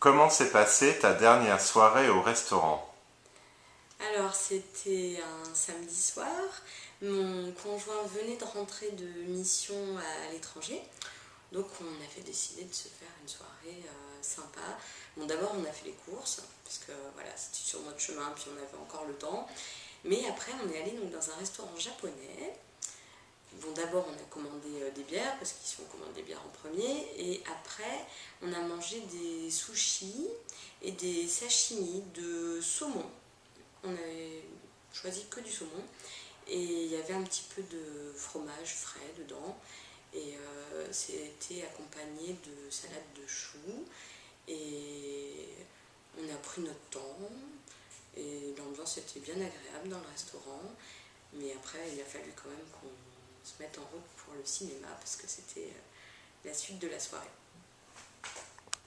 Comment s'est passée ta dernière soirée au restaurant? Alors c'était un samedi soir, mon conjoint venait de rentrer de mission à l'étranger, donc on avait décidé de se faire une soirée euh, sympa. Bon d'abord on a fait les courses, parce que voilà c'était sur notre chemin, puis on avait encore le temps, mais après on est allé dans un restaurant japonais, Bon, d'abord, on a commandé euh, des bières, parce qu'ils sont en premier, et après, on a mangé des sushis et des sashimi de saumon. On avait choisi que du saumon, et il y avait un petit peu de fromage frais dedans, et euh, c'était accompagné de salade de choux, et on a pris notre temps, et l'ambiance était bien agréable dans le restaurant, mais après, il a fallu quand même qu'on se mettre en route pour le cinéma parce que c'était euh, la suite de la soirée.